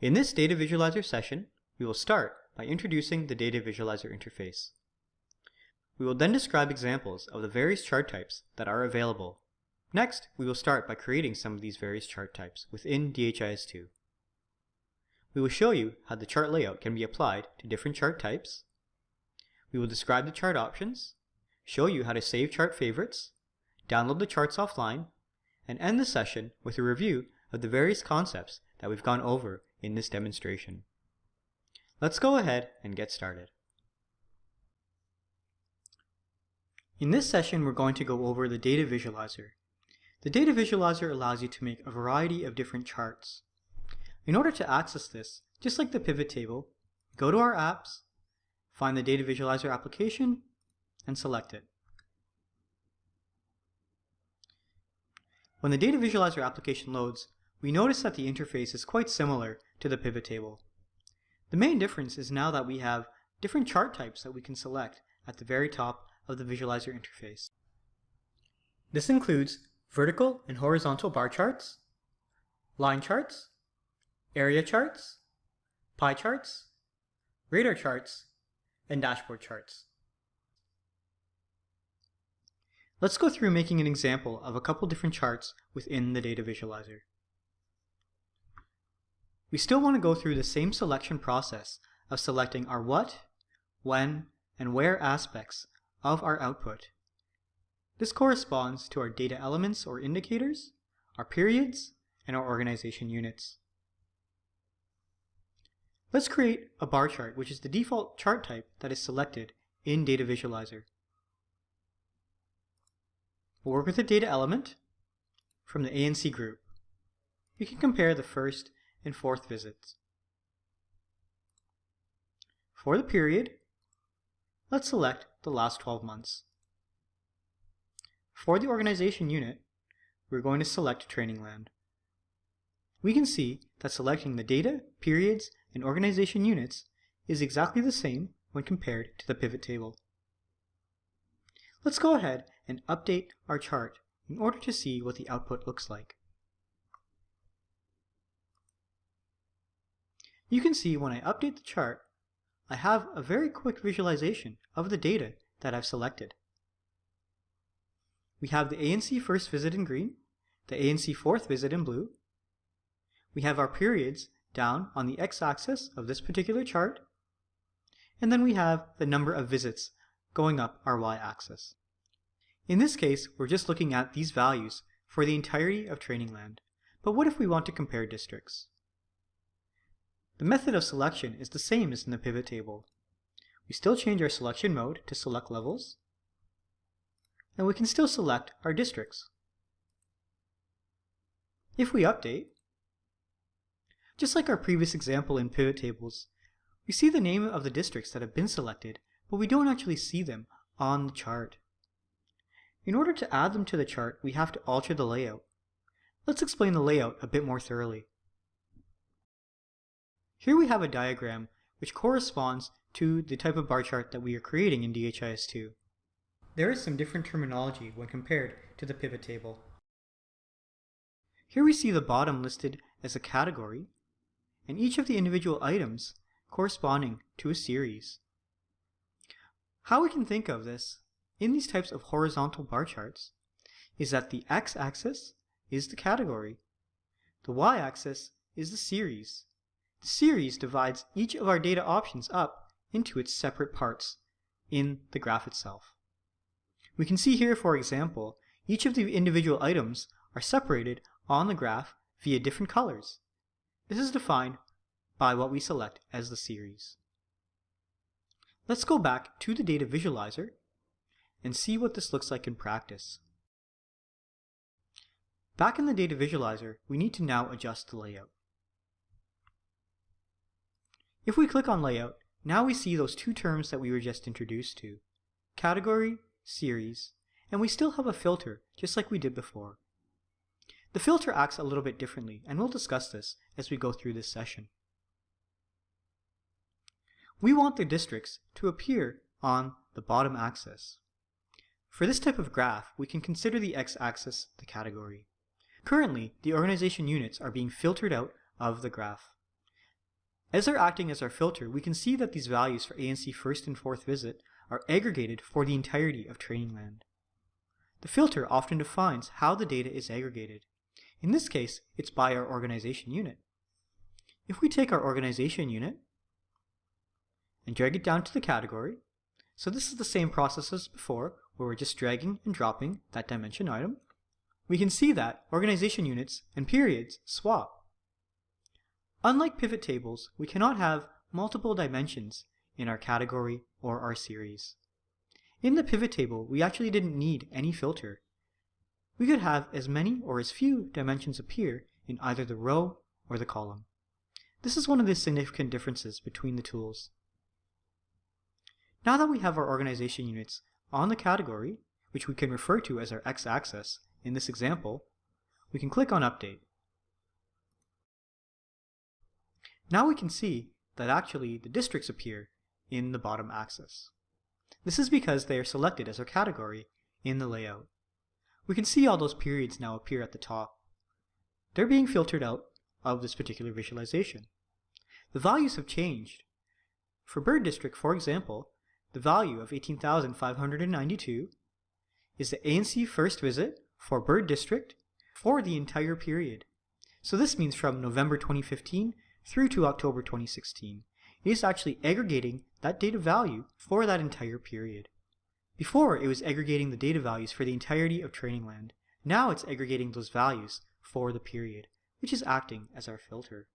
In this Data Visualizer session, we will start by introducing the Data Visualizer interface. We will then describe examples of the various chart types that are available. Next, we will start by creating some of these various chart types within DHIS2. We will show you how the chart layout can be applied to different chart types. We will describe the chart options, show you how to save chart favorites, download the charts offline, and end the session with a review of the various concepts that we've gone over in this demonstration. Let's go ahead and get started. In this session, we're going to go over the Data Visualizer. The Data Visualizer allows you to make a variety of different charts. In order to access this, just like the pivot table, go to our apps, find the Data Visualizer application, and select it. When the Data Visualizer application loads, we notice that the interface is quite similar to the pivot table. The main difference is now that we have different chart types that we can select at the very top of the visualizer interface. This includes vertical and horizontal bar charts, line charts, area charts, pie charts, radar charts, and dashboard charts. Let's go through making an example of a couple different charts within the data visualizer. We still want to go through the same selection process of selecting our what, when, and where aspects of our output. This corresponds to our data elements or indicators, our periods, and our organization units. Let's create a bar chart, which is the default chart type that is selected in Data Visualizer. We'll work with the data element from the ANC group. We can compare the first and fourth visits. For the period, let's select the last 12 months. For the organization unit, we're going to select Training Land. We can see that selecting the data, periods, and organization units is exactly the same when compared to the pivot table. Let's go ahead and update our chart in order to see what the output looks like. You can see when I update the chart, I have a very quick visualization of the data that I've selected. We have the ANC first visit in green, the ANC fourth visit in blue. We have our periods down on the x-axis of this particular chart, and then we have the number of visits going up our y-axis. In this case, we're just looking at these values for the entirety of training land. But what if we want to compare districts? The method of selection is the same as in the pivot table. We still change our selection mode to select levels, and we can still select our districts. If we update, just like our previous example in pivot tables, we see the name of the districts that have been selected, but we don't actually see them on the chart. In order to add them to the chart, we have to alter the layout. Let's explain the layout a bit more thoroughly. Here we have a diagram which corresponds to the type of bar chart that we are creating in DHIS2. There is some different terminology when compared to the pivot table. Here we see the bottom listed as a category, and each of the individual items corresponding to a series. How we can think of this in these types of horizontal bar charts is that the x-axis is the category, the y-axis is the series, series divides each of our data options up into its separate parts in the graph itself. We can see here, for example, each of the individual items are separated on the graph via different colors. This is defined by what we select as the series. Let's go back to the data visualizer and see what this looks like in practice. Back in the data visualizer, we need to now adjust the layout. If we click on Layout, now we see those two terms that we were just introduced to, Category, Series, and we still have a filter, just like we did before. The filter acts a little bit differently, and we'll discuss this as we go through this session. We want the districts to appear on the bottom axis. For this type of graph, we can consider the x-axis the category. Currently, the organization units are being filtered out of the graph. As they're acting as our filter, we can see that these values for ANC first and fourth visit are aggregated for the entirety of training land. The filter often defines how the data is aggregated. In this case, it's by our organization unit. If we take our organization unit and drag it down to the category, so this is the same process as before, where we're just dragging and dropping that dimension item, we can see that organization units and periods swap. Unlike pivot tables, we cannot have multiple dimensions in our category or our series. In the pivot table, we actually didn't need any filter. We could have as many or as few dimensions appear in either the row or the column. This is one of the significant differences between the tools. Now that we have our organization units on the category, which we can refer to as our x-axis in this example, we can click on Update. Now we can see that actually the districts appear in the bottom axis. This is because they are selected as our category in the layout. We can see all those periods now appear at the top. They're being filtered out of this particular visualization. The values have changed. For Bird District, for example, the value of 18,592 is the ANC first visit for Bird District for the entire period. So this means from November 2015 through to October 2016. It is actually aggregating that data value for that entire period. Before, it was aggregating the data values for the entirety of training land. Now it's aggregating those values for the period, which is acting as our filter.